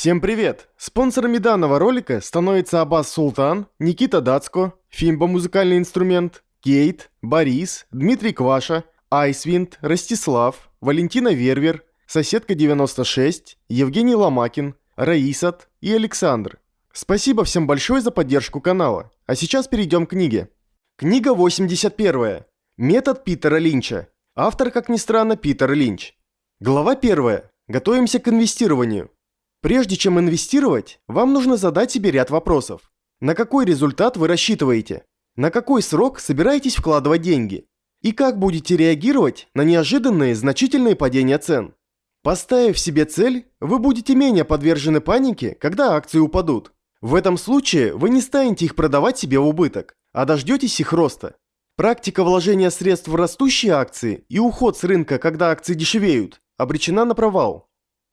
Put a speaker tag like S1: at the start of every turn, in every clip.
S1: Всем привет! Спонсорами данного ролика становятся Аббас Султан, Никита Дацко, Фимба музыкальный инструмент, Кейт, Борис, Дмитрий Кваша, Айсвинд, Ростислав, Валентина Вервер, Соседка 96, Евгений Ломакин, Раисат и Александр. Спасибо всем большое за поддержку канала. А сейчас перейдем к книге. Книга 81. Метод Питера Линча. Автор, как ни странно, Питер Линч. Глава 1. Готовимся к инвестированию. Прежде чем инвестировать, вам нужно задать себе ряд вопросов. На какой результат вы рассчитываете? На какой срок собираетесь вкладывать деньги? И как будете реагировать на неожиданные значительные падения цен? Поставив себе цель, вы будете менее подвержены панике, когда акции упадут. В этом случае вы не станете их продавать себе в убыток, а дождетесь их роста. Практика вложения средств в растущие акции и уход с рынка, когда акции дешевеют, обречена на провал.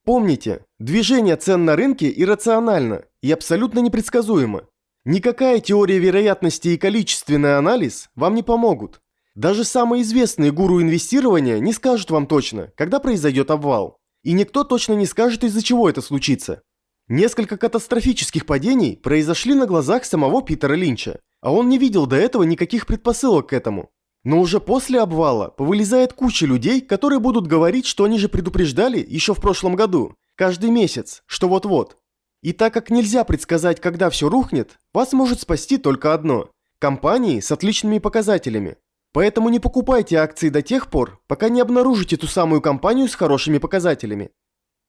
S1: Помните, движение цен на рынке иррационально и абсолютно непредсказуемо. Никакая теория вероятности и количественный анализ вам не помогут. Даже самые известные гуру инвестирования не скажут вам точно, когда произойдет обвал. И никто точно не скажет, из-за чего это случится. Несколько катастрофических падений произошли на глазах самого Питера Линча, а он не видел до этого никаких предпосылок к этому. Но уже после обвала повылезает куча людей, которые будут говорить, что они же предупреждали еще в прошлом году, каждый месяц, что вот-вот. И так как нельзя предсказать, когда все рухнет, вас может спасти только одно – компании с отличными показателями. Поэтому не покупайте акции до тех пор, пока не обнаружите ту самую компанию с хорошими показателями.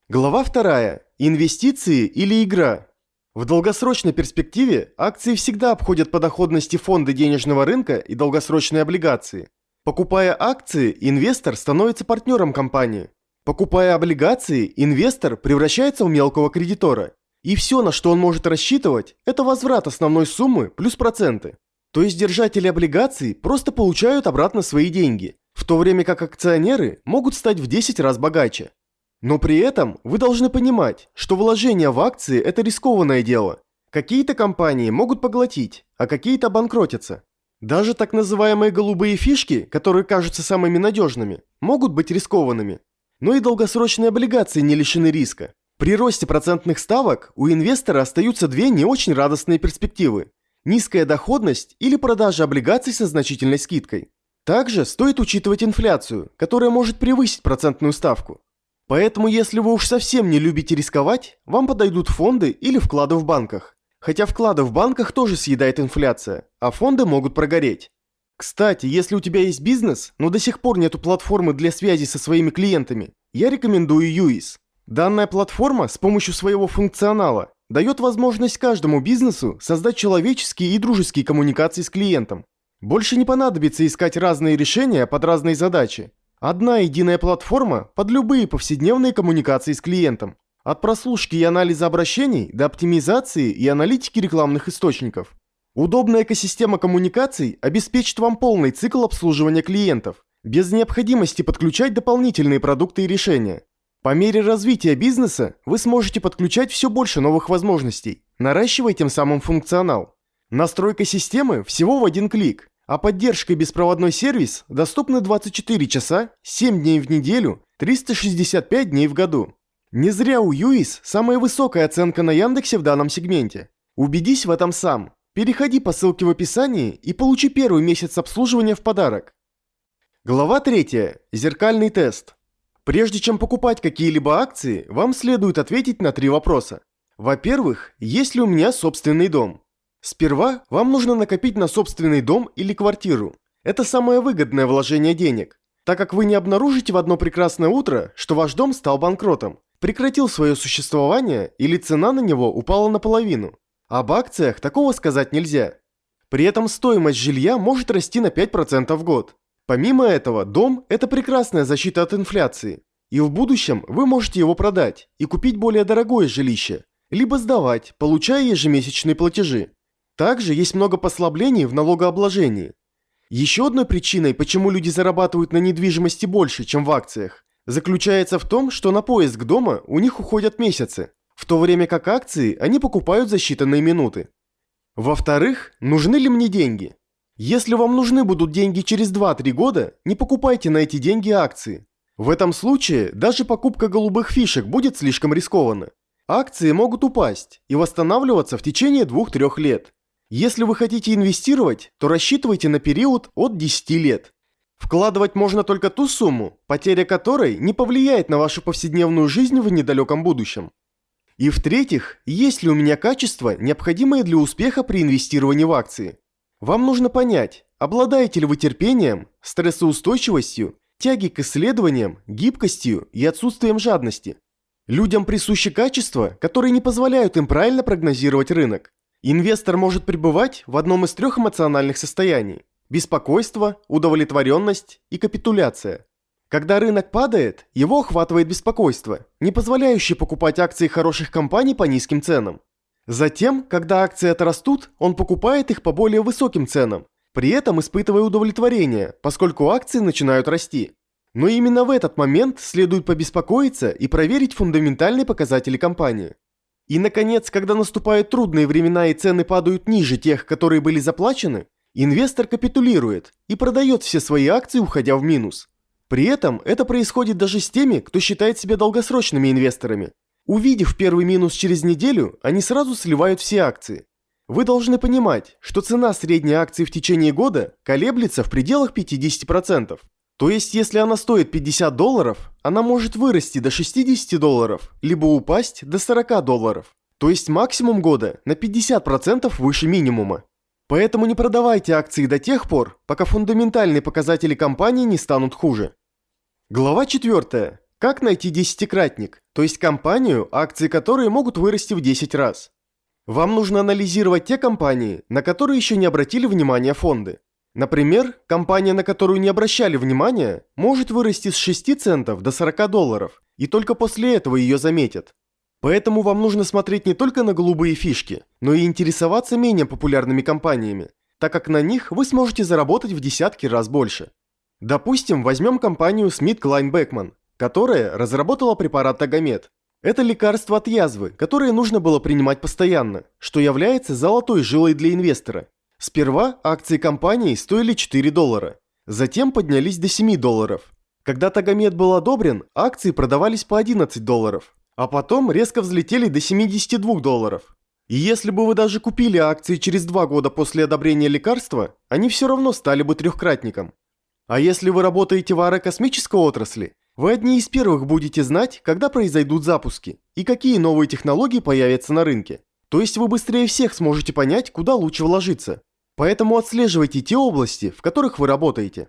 S1: Глава 2. Инвестиции или игра. В долгосрочной перспективе акции всегда обходят по доходности фонды денежного рынка и долгосрочные облигации. Покупая акции, инвестор становится партнером компании. Покупая облигации, инвестор превращается в мелкого кредитора. И все, на что он может рассчитывать, это возврат основной суммы плюс проценты. То есть держатели облигаций просто получают обратно свои деньги, в то время как акционеры могут стать в 10 раз богаче. Но при этом вы должны понимать, что вложение в акции – это рискованное дело. Какие-то компании могут поглотить, а какие-то обанкротятся. Даже так называемые голубые фишки, которые кажутся самыми надежными, могут быть рискованными. Но и долгосрочные облигации не лишены риска. При росте процентных ставок у инвестора остаются две не очень радостные перспективы. Низкая доходность или продажа облигаций со значительной скидкой. Также стоит учитывать инфляцию, которая может превысить процентную ставку. Поэтому если вы уж совсем не любите рисковать, вам подойдут фонды или вклады в банках. Хотя вклады в банках тоже съедает инфляция, а фонды могут прогореть. Кстати, если у тебя есть бизнес, но до сих пор нету платформы для связи со своими клиентами, я рекомендую UIS. Данная платформа с помощью своего функционала дает возможность каждому бизнесу создать человеческие и дружеские коммуникации с клиентом. Больше не понадобится искать разные решения под разные задачи, Одна единая платформа под любые повседневные коммуникации с клиентом. От прослушки и анализа обращений до оптимизации и аналитики рекламных источников. Удобная экосистема коммуникаций обеспечит вам полный цикл обслуживания клиентов, без необходимости подключать дополнительные продукты и решения. По мере развития бизнеса вы сможете подключать все больше новых возможностей, наращивая тем самым функционал. Настройка системы всего в один клик а поддержка и беспроводной сервис доступны 24 часа, 7 дней в неделю, 365 дней в году. Не зря у UIS самая высокая оценка на Яндексе в данном сегменте. Убедись в этом сам. Переходи по ссылке в описании и получи первый месяц обслуживания в подарок. Глава 3. Зеркальный тест. Прежде чем покупать какие-либо акции, вам следует ответить на три вопроса. Во-первых, есть ли у меня собственный дом? Сперва вам нужно накопить на собственный дом или квартиру. Это самое выгодное вложение денег, так как вы не обнаружите в одно прекрасное утро, что ваш дом стал банкротом, прекратил свое существование или цена на него упала наполовину. Об акциях такого сказать нельзя. При этом стоимость жилья может расти на 5% в год. Помимо этого, дом – это прекрасная защита от инфляции. И в будущем вы можете его продать и купить более дорогое жилище, либо сдавать, получая ежемесячные платежи. Также есть много послаблений в налогообложении. Еще одной причиной, почему люди зарабатывают на недвижимости больше, чем в акциях, заключается в том, что на поиск дома у них уходят месяцы, в то время как акции они покупают за считанные минуты. Во-вторых, нужны ли мне деньги? Если вам нужны будут деньги через 2-3 года, не покупайте на эти деньги акции. В этом случае даже покупка голубых фишек будет слишком рискованно. акции могут упасть и восстанавливаться в течение 2-3 лет. Если вы хотите инвестировать, то рассчитывайте на период от 10 лет. Вкладывать можно только ту сумму, потеря которой не повлияет на вашу повседневную жизнь в недалеком будущем. И в-третьих, есть ли у меня качества, необходимые для успеха при инвестировании в акции. Вам нужно понять, обладаете ли вы терпением, стрессоустойчивостью, тяги к исследованиям, гибкостью и отсутствием жадности. Людям присущи качества, которые не позволяют им правильно прогнозировать рынок. Инвестор может пребывать в одном из трех эмоциональных состояний – беспокойство, удовлетворенность и капитуляция. Когда рынок падает, его охватывает беспокойство, не позволяющее покупать акции хороших компаний по низким ценам. Затем, когда акции отрастут, он покупает их по более высоким ценам, при этом испытывая удовлетворение, поскольку акции начинают расти. Но именно в этот момент следует побеспокоиться и проверить фундаментальные показатели компании. И, наконец, когда наступают трудные времена и цены падают ниже тех, которые были заплачены, инвестор капитулирует и продает все свои акции, уходя в минус. При этом это происходит даже с теми, кто считает себя долгосрочными инвесторами. Увидев первый минус через неделю, они сразу сливают все акции. Вы должны понимать, что цена средней акции в течение года колеблется в пределах 50%. То есть, если она стоит 50 долларов, она может вырасти до 60 долларов, либо упасть до 40 долларов. То есть максимум года на 50% выше минимума. Поэтому не продавайте акции до тех пор, пока фундаментальные показатели компании не станут хуже. Глава 4. Как найти десятикратник, то есть компанию, акции которой могут вырасти в 10 раз. Вам нужно анализировать те компании, на которые еще не обратили внимания фонды. Например, компания, на которую не обращали внимания, может вырасти с 6 центов до 40 долларов, и только после этого ее заметят. Поэтому вам нужно смотреть не только на голубые фишки, но и интересоваться менее популярными компаниями, так как на них вы сможете заработать в десятки раз больше. Допустим, возьмем компанию Smith Klein Beckman, которая разработала препарат Тагомед, это лекарство от язвы, которое нужно было принимать постоянно, что является золотой жилой для инвестора. Сперва акции компании стоили 4 доллара, затем поднялись до 7 долларов. Когда Тагомед был одобрен, акции продавались по 11 долларов, а потом резко взлетели до 72 долларов. И если бы вы даже купили акции через 2 года после одобрения лекарства, они все равно стали бы трехкратником. А если вы работаете в аэрокосмической отрасли, вы одни из первых будете знать, когда произойдут запуски и какие новые технологии появятся на рынке. То есть вы быстрее всех сможете понять, куда лучше вложиться. Поэтому отслеживайте те области, в которых вы работаете.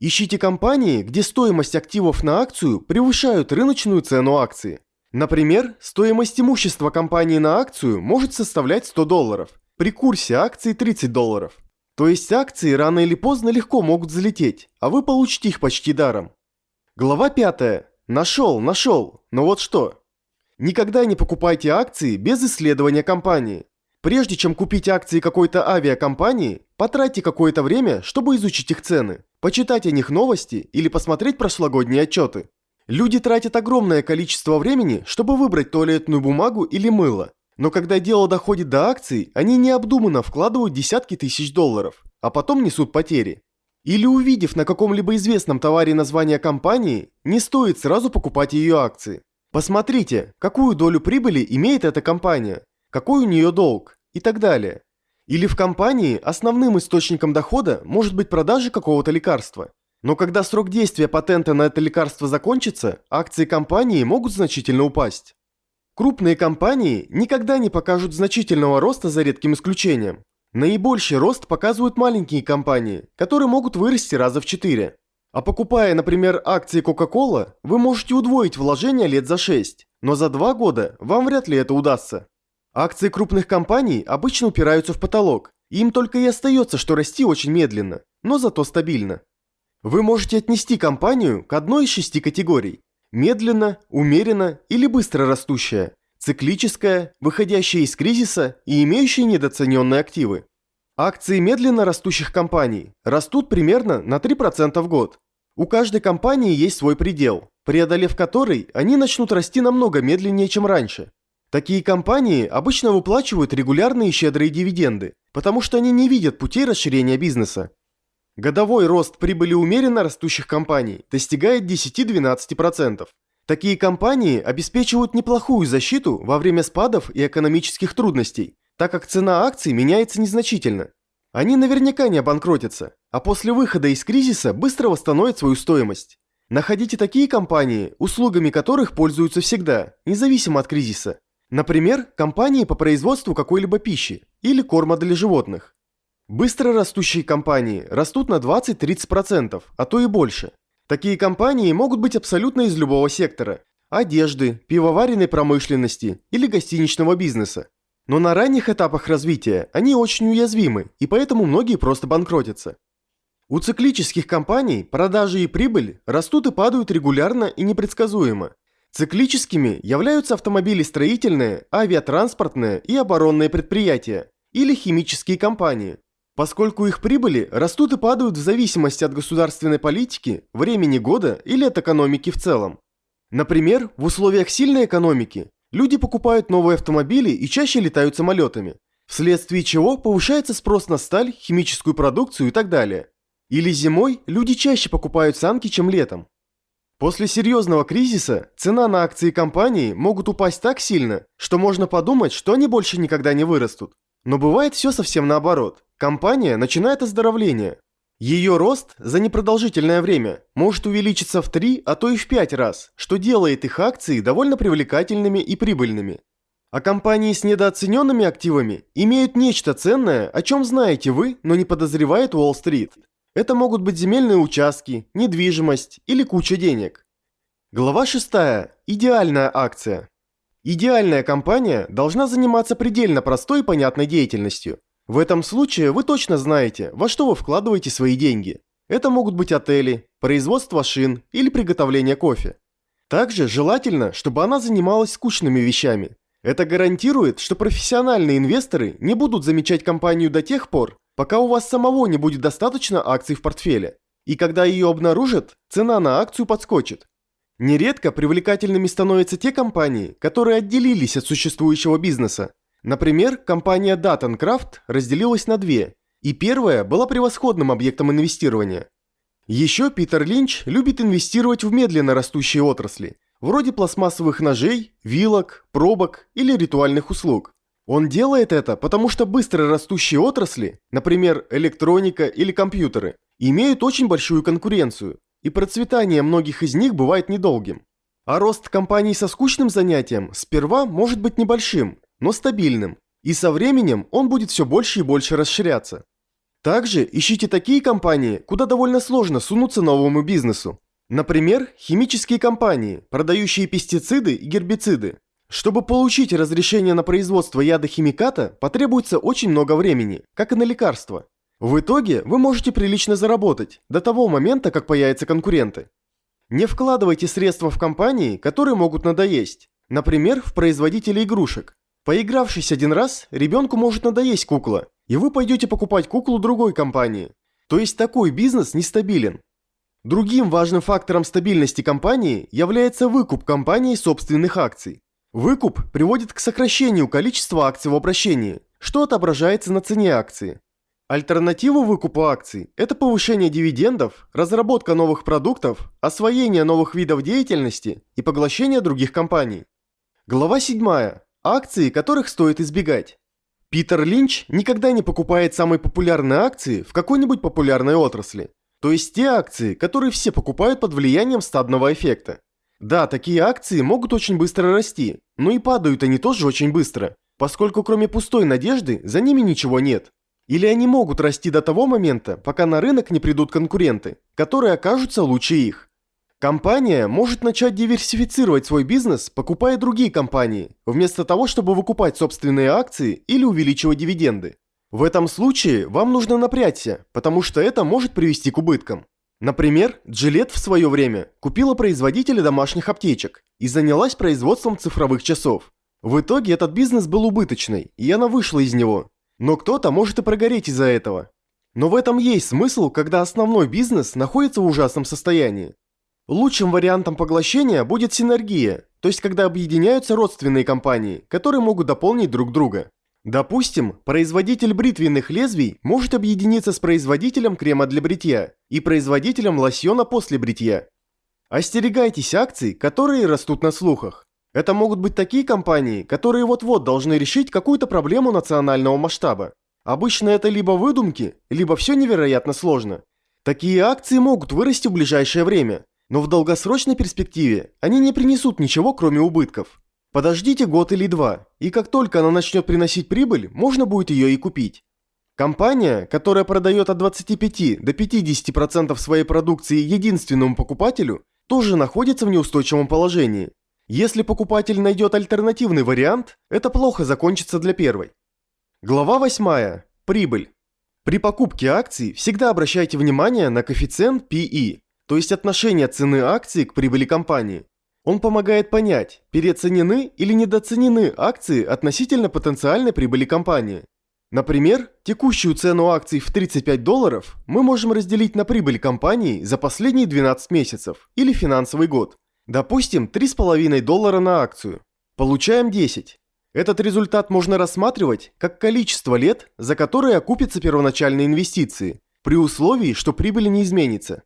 S1: Ищите компании, где стоимость активов на акцию превышают рыночную цену акции. Например, стоимость имущества компании на акцию может составлять 100 долларов, при курсе акции 30 долларов. То есть акции рано или поздно легко могут залететь, а вы получите их почти даром. Глава 5. Нашел, нашел. Но вот что. Никогда не покупайте акции без исследования компании. Прежде чем купить акции какой-то авиакомпании, потратьте какое-то время, чтобы изучить их цены, почитать о них новости или посмотреть прошлогодние отчеты. Люди тратят огромное количество времени, чтобы выбрать туалетную бумагу или мыло. Но когда дело доходит до акций, они необдуманно вкладывают десятки тысяч долларов, а потом несут потери. Или увидев на каком-либо известном товаре название компании, не стоит сразу покупать ее акции. Посмотрите, какую долю прибыли имеет эта компания, какой у нее долг и так далее. Или в компании основным источником дохода может быть продажа какого-то лекарства. Но когда срок действия патента на это лекарство закончится, акции компании могут значительно упасть. Крупные компании никогда не покажут значительного роста за редким исключением. Наибольший рост показывают маленькие компании, которые могут вырасти раза в 4. А покупая, например, акции Coca-Cola, вы можете удвоить вложения лет за 6, но за 2 года вам вряд ли это удастся. Акции крупных компаний обычно упираются в потолок, им только и остается, что расти очень медленно, но зато стабильно. Вы можете отнести компанию к одной из шести категорий – медленно, умеренно или быстро растущая циклическая, выходящая из кризиса и имеющая недооцененные активы. Акции медленно растущих компаний растут примерно на 3% в год. У каждой компании есть свой предел, преодолев который они начнут расти намного медленнее, чем раньше. Такие компании обычно выплачивают регулярные щедрые дивиденды, потому что они не видят путей расширения бизнеса. Годовой рост прибыли умеренно растущих компаний достигает 10-12%, Такие компании обеспечивают неплохую защиту во время спадов и экономических трудностей, так как цена акций меняется незначительно. Они наверняка не обанкротятся, а после выхода из кризиса быстро восстановят свою стоимость. Находите такие компании, услугами которых пользуются всегда, независимо от кризиса. Например, компании по производству какой-либо пищи или корма для животных. Быстро растущие компании растут на 20-30%, а то и больше. Такие компании могут быть абсолютно из любого сектора – одежды, пивоваренной промышленности или гостиничного бизнеса. Но на ранних этапах развития они очень уязвимы, и поэтому многие просто банкротятся. У циклических компаний продажи и прибыль растут и падают регулярно и непредсказуемо. Циклическими являются автомобилестроительные, авиатранспортные и оборонные предприятия или химические компании – поскольку их прибыли растут и падают в зависимости от государственной политики, времени года или от экономики в целом. Например, в условиях сильной экономики люди покупают новые автомобили и чаще летают самолетами, вследствие чего повышается спрос на сталь, химическую продукцию и так далее. Или зимой люди чаще покупают санки, чем летом. После серьезного кризиса цена на акции компании могут упасть так сильно, что можно подумать, что они больше никогда не вырастут. Но бывает все совсем наоборот. Компания начинает оздоровление. Ее рост за непродолжительное время может увеличиться в 3, а то и в 5 раз, что делает их акции довольно привлекательными и прибыльными. А компании с недооцененными активами имеют нечто ценное, о чем знаете вы, но не подозревает Уолл-стрит. Это могут быть земельные участки, недвижимость или куча денег. Глава 6. Идеальная акция. Идеальная компания должна заниматься предельно простой и понятной деятельностью. В этом случае вы точно знаете, во что вы вкладываете свои деньги. Это могут быть отели, производство шин или приготовление кофе. Также желательно, чтобы она занималась скучными вещами. Это гарантирует, что профессиональные инвесторы не будут замечать компанию до тех пор, пока у вас самого не будет достаточно акций в портфеле. И когда ее обнаружат, цена на акцию подскочит. Нередко привлекательными становятся те компании, которые отделились от существующего бизнеса. Например, компания Dattencraft разделилась на две, и первая была превосходным объектом инвестирования. Еще Питер Линч любит инвестировать в медленно растущие отрасли, вроде пластмассовых ножей, вилок, пробок или ритуальных услуг. Он делает это, потому что быстро растущие отрасли, например, электроника или компьютеры, имеют очень большую конкуренцию, и процветание многих из них бывает недолгим. А рост компаний со скучным занятием сперва может быть небольшим, но стабильным, и со временем он будет все больше и больше расширяться. Также ищите такие компании, куда довольно сложно сунуться новому бизнесу. Например, химические компании, продающие пестициды и гербициды. Чтобы получить разрешение на производство ядохимиката, потребуется очень много времени, как и на лекарства. В итоге вы можете прилично заработать до того момента, как появятся конкуренты. Не вкладывайте средства в компании, которые могут надоесть. Например, в производителей игрушек. Поигравшись один раз, ребенку может надоесть кукла, и вы пойдете покупать куклу другой компании. То есть такой бизнес нестабилен. Другим важным фактором стабильности компании является выкуп компании собственных акций. Выкуп приводит к сокращению количества акций в обращении, что отображается на цене акции. Альтернатива выкупу акций – это повышение дивидендов, разработка новых продуктов, освоение новых видов деятельности и поглощение других компаний. Глава 7. Акции, которых стоит избегать. Питер Линч никогда не покупает самые популярные акции в какой-нибудь популярной отрасли. То есть те акции, которые все покупают под влиянием стадного эффекта. Да, такие акции могут очень быстро расти, но и падают они тоже очень быстро, поскольку кроме пустой надежды за ними ничего нет. Или они могут расти до того момента, пока на рынок не придут конкуренты, которые окажутся лучше их. Компания может начать диверсифицировать свой бизнес, покупая другие компании, вместо того, чтобы выкупать собственные акции или увеличивать дивиденды. В этом случае вам нужно напрячься, потому что это может привести к убыткам. Например, Gillette в свое время купила производителя домашних аптечек и занялась производством цифровых часов. В итоге этот бизнес был убыточный, и она вышла из него, но кто-то может и прогореть из-за этого. Но в этом есть смысл, когда основной бизнес находится в ужасном состоянии. Лучшим вариантом поглощения будет синергия, то есть когда объединяются родственные компании, которые могут дополнить друг друга. Допустим, производитель бритвенных лезвий может объединиться с производителем крема для бритья и производителем лосьона после бритья. Остерегайтесь акций, которые растут на слухах. Это могут быть такие компании, которые вот-вот должны решить какую-то проблему национального масштаба. Обычно это либо выдумки, либо все невероятно сложно. Такие акции могут вырасти в ближайшее время, но в долгосрочной перспективе они не принесут ничего, кроме убытков. Подождите год или два, и как только она начнет приносить прибыль, можно будет ее и купить. Компания, которая продает от 25 до 50% своей продукции единственному покупателю, тоже находится в неустойчивом положении. Если покупатель найдет альтернативный вариант, это плохо закончится для первой. Глава 8. Прибыль. При покупке акций всегда обращайте внимание на коэффициент PE, то есть отношение цены акции к прибыли компании. Он помогает понять, переоценены или недооценены акции относительно потенциальной прибыли компании. Например, текущую цену акций в 35 долларов мы можем разделить на прибыль компании за последние 12 месяцев или финансовый год. Допустим, 3,5 доллара на акцию. Получаем 10. Этот результат можно рассматривать как количество лет, за которые окупятся первоначальные инвестиции, при условии, что прибыль не изменится.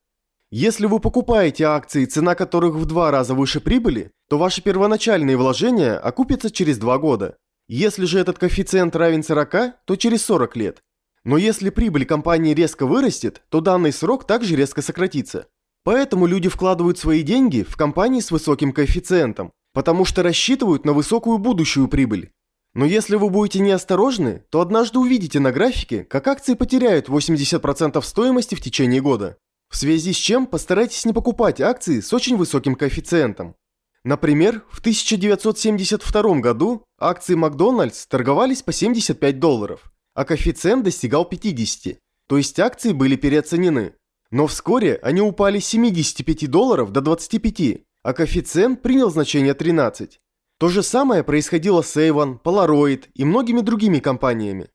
S1: Если вы покупаете акции, цена которых в два раза выше прибыли, то ваши первоначальные вложения окупятся через 2 года. Если же этот коэффициент равен 40, то через 40 лет. Но если прибыль компании резко вырастет, то данный срок также резко сократится. Поэтому люди вкладывают свои деньги в компании с высоким коэффициентом, потому что рассчитывают на высокую будущую прибыль. Но если вы будете неосторожны, то однажды увидите на графике, как акции потеряют 80% стоимости в течение года. В связи с чем постарайтесь не покупать акции с очень высоким коэффициентом. Например, в 1972 году акции Макдональдс торговались по 75 долларов, а коэффициент достигал 50, то есть акции были переоценены. Но вскоре они упали с 75 долларов до 25, а коэффициент принял значение 13. То же самое происходило с Avon, Polaroid и многими другими компаниями.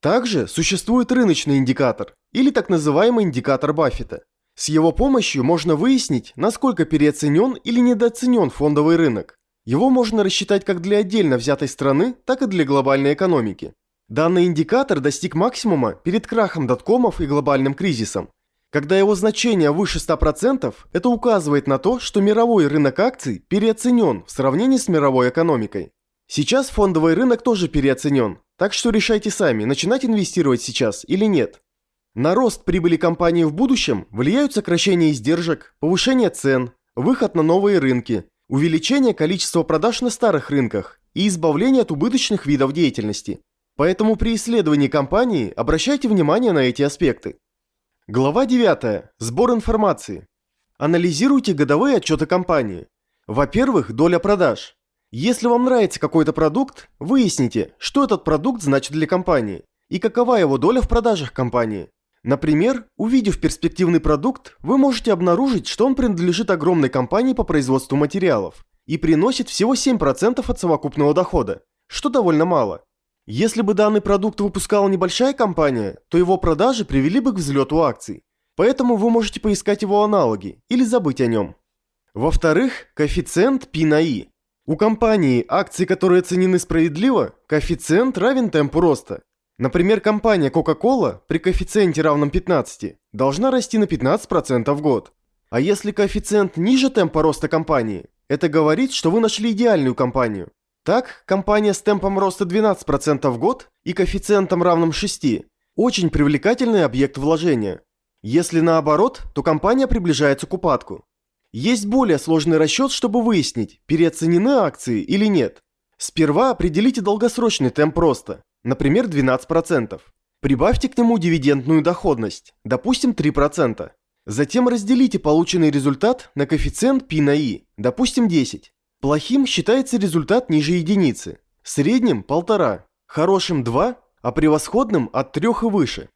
S1: Также существует рыночный индикатор, или так называемый индикатор Баффета – с его помощью можно выяснить, насколько переоценен или недооценен фондовый рынок. Его можно рассчитать как для отдельно взятой страны, так и для глобальной экономики. Данный индикатор достиг максимума перед крахом доткомов и глобальным кризисом. Когда его значение выше 100%, это указывает на то, что мировой рынок акций переоценен в сравнении с мировой экономикой. Сейчас фондовый рынок тоже переоценен, так что решайте сами, начинать инвестировать сейчас или нет. На рост прибыли компании в будущем влияют сокращение издержек, повышение цен, выход на новые рынки, увеличение количества продаж на старых рынках и избавление от убыточных видов деятельности. Поэтому при исследовании компании обращайте внимание на эти аспекты. Глава 9. Сбор информации. Анализируйте годовые отчеты компании. Во-первых, доля продаж. Если вам нравится какой-то продукт, выясните, что этот продукт значит для компании и какова его доля в продажах компании. Например, увидев перспективный продукт, вы можете обнаружить, что он принадлежит огромной компании по производству материалов и приносит всего 7% от совокупного дохода, что довольно мало. Если бы данный продукт выпускала небольшая компания, то его продажи привели бы к взлету акций. Поэтому вы можете поискать его аналоги или забыть о нем. Во-вторых, коэффициент P на I. У компании, акции которые оценены справедливо, коэффициент равен темпу роста. Например, компания Coca-Cola при коэффициенте равном 15 должна расти на 15% в год. А если коэффициент ниже темпа роста компании, это говорит, что вы нашли идеальную компанию. Так, компания с темпом роста 12% в год и коэффициентом равным 6 – очень привлекательный объект вложения. Если наоборот, то компания приближается к упадку. Есть более сложный расчет, чтобы выяснить, переоценены акции или нет. Сперва определите долгосрочный темп роста например, 12%. Прибавьте к нему дивидендную доходность, допустим, 3%. Затем разделите полученный результат на коэффициент P на I, допустим, 10. Плохим считается результат ниже единицы, средним – 1,5, хорошим – 2, а превосходным – от 3 и выше.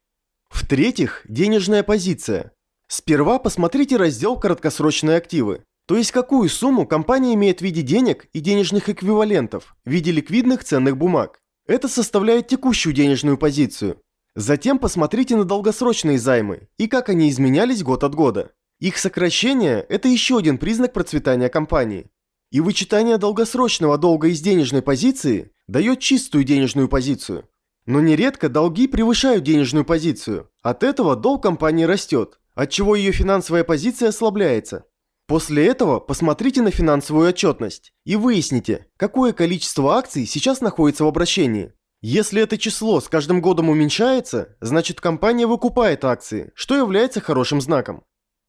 S1: В-третьих, денежная позиция. Сперва посмотрите раздел «Краткосрочные активы», то есть какую сумму компания имеет в виде денег и денежных эквивалентов в виде ликвидных ценных бумаг. Это составляет текущую денежную позицию. Затем посмотрите на долгосрочные займы и как они изменялись год от года. Их сокращение – это еще один признак процветания компании. И вычитание долгосрочного долга из денежной позиции дает чистую денежную позицию. Но нередко долги превышают денежную позицию. От этого долг компании растет, отчего ее финансовая позиция ослабляется. После этого посмотрите на финансовую отчетность и выясните, какое количество акций сейчас находится в обращении. Если это число с каждым годом уменьшается, значит компания выкупает акции, что является хорошим знаком.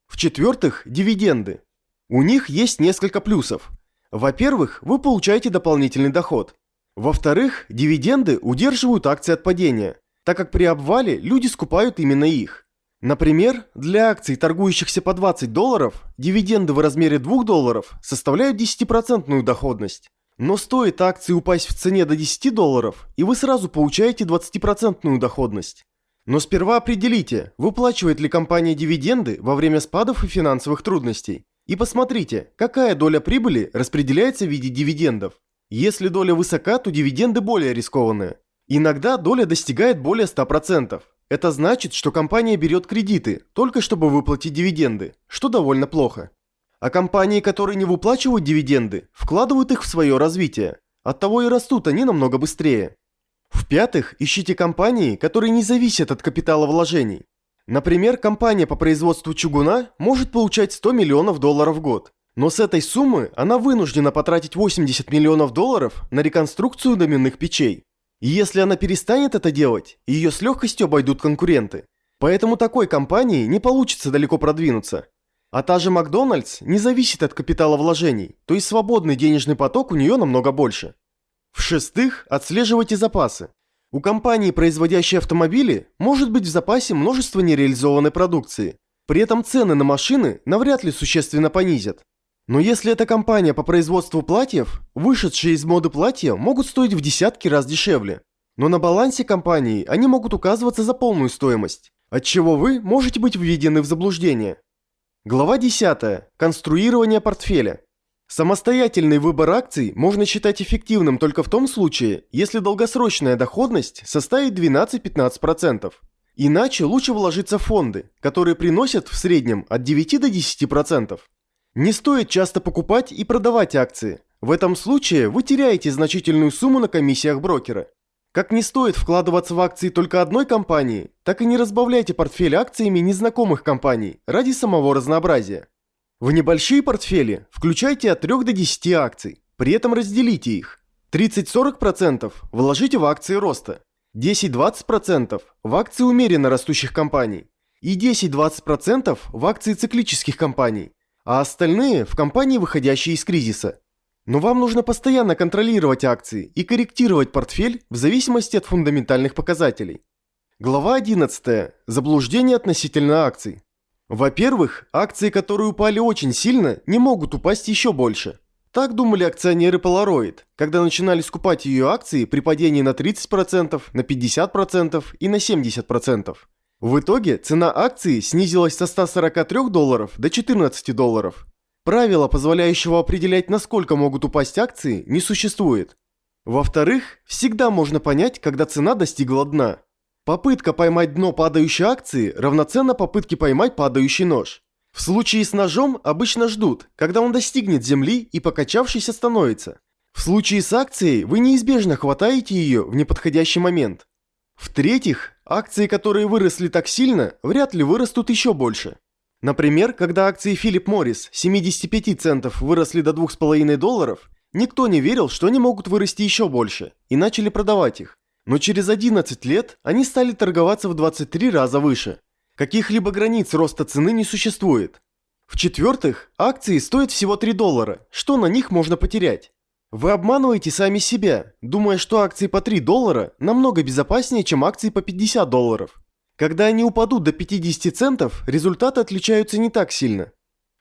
S1: В-четвертых, дивиденды. У них есть несколько плюсов. Во-первых, вы получаете дополнительный доход. Во-вторых, дивиденды удерживают акции от падения, так как при обвале люди скупают именно их. Например, для акций, торгующихся по 20 долларов, дивиденды в размере 2 долларов составляют 10% доходность. Но стоит акции упасть в цене до 10 долларов, и вы сразу получаете 20% доходность. Но сперва определите, выплачивает ли компания дивиденды во время спадов и финансовых трудностей. И посмотрите, какая доля прибыли распределяется в виде дивидендов. Если доля высока, то дивиденды более рискованные. Иногда доля достигает более 100%. Это значит, что компания берет кредиты, только чтобы выплатить дивиденды, что довольно плохо. А компании, которые не выплачивают дивиденды, вкладывают их в свое развитие. Оттого и растут они намного быстрее. В-пятых, ищите компании, которые не зависят от капитала вложений. Например, компания по производству чугуна может получать 100 миллионов долларов в год. Но с этой суммы она вынуждена потратить 80 миллионов долларов на реконструкцию доменных печей. И если она перестанет это делать, ее с легкостью обойдут конкуренты. Поэтому такой компании не получится далеко продвинуться. А та же Макдональдс не зависит от капитала вложений, то есть свободный денежный поток у нее намного больше. В-шестых, отслеживайте запасы. У компании, производящей автомобили, может быть в запасе множество нереализованной продукции. При этом цены на машины навряд ли существенно понизят. Но если это компания по производству платьев, вышедшие из моды платья могут стоить в десятки раз дешевле. Но на балансе компании они могут указываться за полную стоимость, от чего вы можете быть введены в заблуждение. Глава 10. Конструирование портфеля. Самостоятельный выбор акций можно считать эффективным только в том случае, если долгосрочная доходность составит 12-15%. Иначе лучше вложиться в фонды, которые приносят в среднем от 9 до 10%. Не стоит часто покупать и продавать акции. В этом случае вы теряете значительную сумму на комиссиях брокера. Как не стоит вкладываться в акции только одной компании, так и не разбавляйте портфель акциями незнакомых компаний ради самого разнообразия. В небольшие портфели включайте от 3 до 10 акций, при этом разделите их. 30-40% вложите в акции роста, 10-20% в акции умеренно растущих компаний и 10-20% в акции циклических компаний, а остальные в компании, выходящие из кризиса. Но вам нужно постоянно контролировать акции и корректировать портфель в зависимости от фундаментальных показателей. Глава 11. Заблуждение относительно акций. Во-первых, акции, которые упали очень сильно, не могут упасть еще больше. Так думали акционеры Polaroid, когда начинали скупать ее акции при падении на 30%, на 50% и на 70%. В итоге цена акции снизилась со 143 долларов до 14 долларов, Правила, позволяющего определять, насколько могут упасть акции, не существует. Во-вторых, всегда можно понять, когда цена достигла дна. Попытка поймать дно падающей акции равноценна попытке поймать падающий нож. В случае с ножом обычно ждут, когда он достигнет земли и покачавшись остановится. В случае с акцией вы неизбежно хватаете ее в неподходящий момент. В-третьих, акции, которые выросли так сильно, вряд ли вырастут еще больше. Например, когда акции Philip Morris 75 центов выросли до 2,5 долларов, никто не верил, что они могут вырасти еще больше, и начали продавать их. Но через 11 лет они стали торговаться в 23 раза выше. Каких-либо границ роста цены не существует. В-четвертых, акции стоят всего 3 доллара, что на них можно потерять? Вы обманываете сами себя, думая, что акции по 3 доллара намного безопаснее, чем акции по 50 долларов. Когда они упадут до 50 центов, результаты отличаются не так сильно.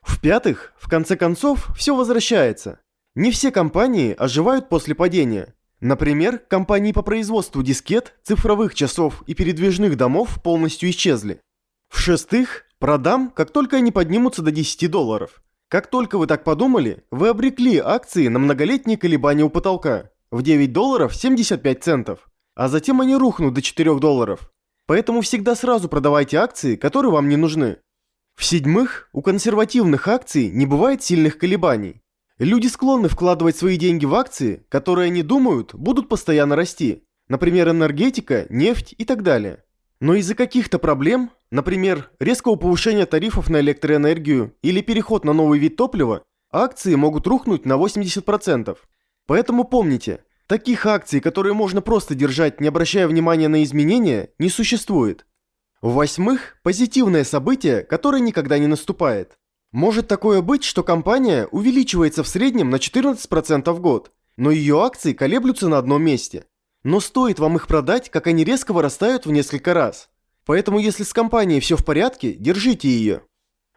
S1: В-пятых, в конце концов, все возвращается. Не все компании оживают после падения. Например, компании по производству дискет, цифровых часов и передвижных домов полностью исчезли. В-шестых, продам, как только они поднимутся до 10 долларов. Как только вы так подумали, вы обрекли акции на многолетние колебания у потолка в 9 долларов 75 центов, а затем они рухнут до 4 долларов. Поэтому всегда сразу продавайте акции, которые вам не нужны. В-седьмых, у консервативных акций не бывает сильных колебаний. Люди склонны вкладывать свои деньги в акции, которые они думают будут постоянно расти. Например, энергетика, нефть и так далее. Но из-за каких-то проблем, например, резкого повышения тарифов на электроэнергию или переход на новый вид топлива, акции могут рухнуть на 80%. Поэтому помните, таких акций, которые можно просто держать, не обращая внимания на изменения, не существует. В-восьмых, позитивное событие, которое никогда не наступает. Может такое быть, что компания увеличивается в среднем на 14% в год, но ее акции колеблются на одном месте. Но стоит вам их продать, как они резко вырастают в несколько раз. Поэтому если с компанией все в порядке, держите ее.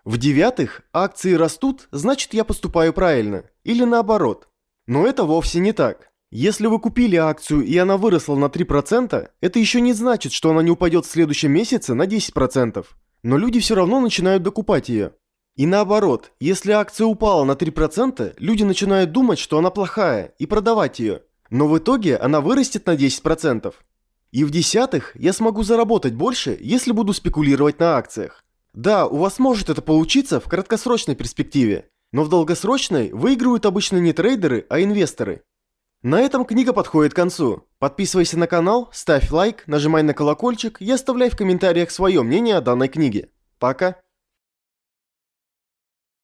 S1: В-девятых, акции растут, значит я поступаю правильно. Или наоборот. Но это вовсе не так. Если вы купили акцию и она выросла на 3%, это еще не значит, что она не упадет в следующем месяце на 10%. Но люди все равно начинают докупать ее. И наоборот, если акция упала на 3%, люди начинают думать, что она плохая, и продавать ее. Но в итоге она вырастет на 10%. И в десятых я смогу заработать больше, если буду спекулировать на акциях. Да, у вас может это получиться в краткосрочной перспективе, но в долгосрочной выигрывают обычно не трейдеры, а инвесторы. На этом книга подходит к концу. Подписывайся на канал, ставь лайк, нажимай на колокольчик и оставляй в комментариях свое мнение о данной книге. Пока!